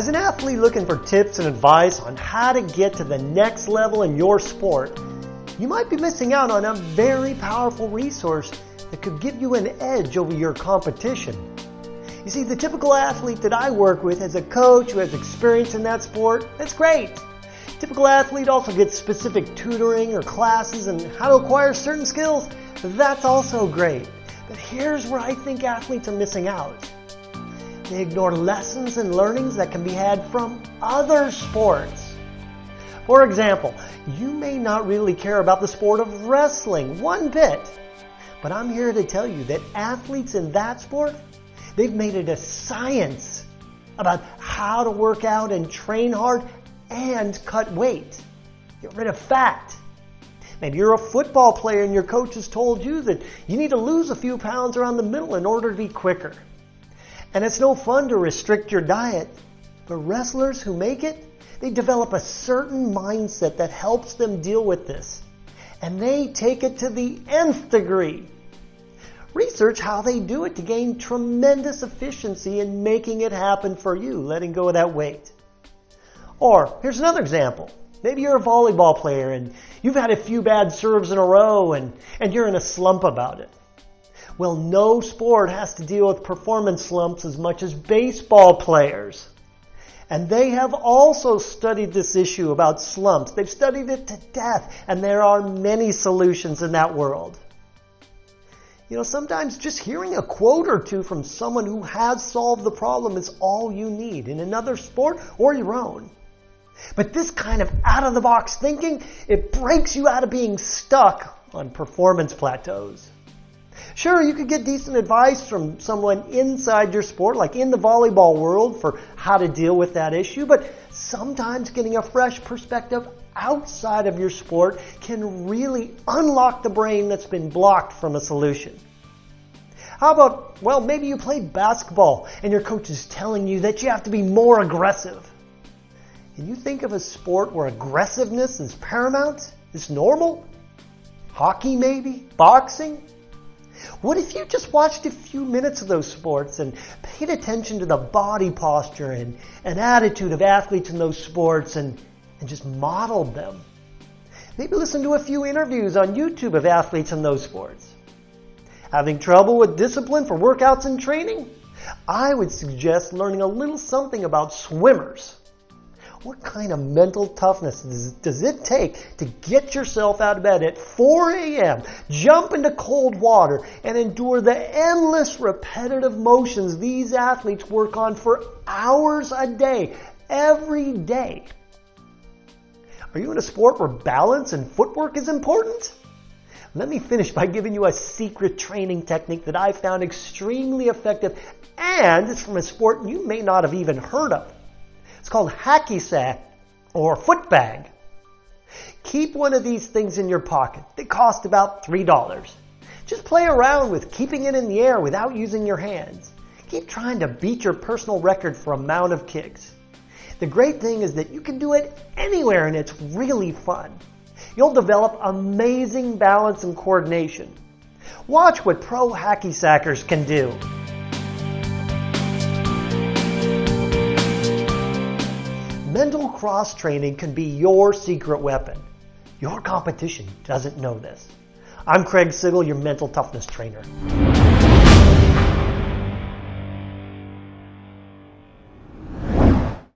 As an athlete looking for tips and advice on how to get to the next level in your sport, you might be missing out on a very powerful resource that could give you an edge over your competition. You see, the typical athlete that I work with as a coach who has experience in that sport, that's great. Typical athlete also gets specific tutoring or classes and how to acquire certain skills. That's also great. But here's where I think athletes are missing out. They ignore lessons and learnings that can be had from other sports. For example, you may not really care about the sport of wrestling one bit, but I'm here to tell you that athletes in that sport, they've made it a science about how to work out and train hard and cut weight. Get rid of fat. Maybe you're a football player and your coach has told you that you need to lose a few pounds around the middle in order to be quicker. And it's no fun to restrict your diet, but wrestlers who make it, they develop a certain mindset that helps them deal with this. And they take it to the nth degree. Research how they do it to gain tremendous efficiency in making it happen for you, letting go of that weight. Or here's another example. Maybe you're a volleyball player and you've had a few bad serves in a row and, and you're in a slump about it. Well, no sport has to deal with performance slumps as much as baseball players. And they have also studied this issue about slumps. They've studied it to death, and there are many solutions in that world. You know, sometimes just hearing a quote or two from someone who has solved the problem is all you need in another sport or your own. But this kind of out of the box thinking, it breaks you out of being stuck on performance plateaus. Sure, you could get decent advice from someone inside your sport, like in the volleyball world, for how to deal with that issue, but sometimes getting a fresh perspective outside of your sport can really unlock the brain that's been blocked from a solution. How about, well, maybe you play basketball and your coach is telling you that you have to be more aggressive. Can you think of a sport where aggressiveness is paramount? Is normal? Hockey maybe? Boxing? What if you just watched a few minutes of those sports and paid attention to the body posture and, and attitude of athletes in those sports and, and just modeled them? Maybe listen to a few interviews on YouTube of athletes in those sports. Having trouble with discipline for workouts and training? I would suggest learning a little something about swimmers. What kind of mental toughness does, it take to get yourself out of bed at 4 a.m., jump into cold water, and endure the endless repetitive motions these athletes work on for hours a day, every day? Are you in a sport where balance and footwork is important? Let me finish by giving you a secret training technique that I found extremely effective and it's from a sport you may not have even heard of. It's called hacky sack or foot bag. Keep one of these things in your pocket. They cost about $3. Just play around with keeping it in the air without using your hands. Keep trying to beat your personal record for amount of kicks. The great thing is that you can do it anywhere and it's really fun. You'll develop amazing balance and coordination. Watch what pro hacky sackers can do. Mental cross training can be your secret weapon. Your competition doesn't know this. I'm Craig Sigl, your mental toughness trainer.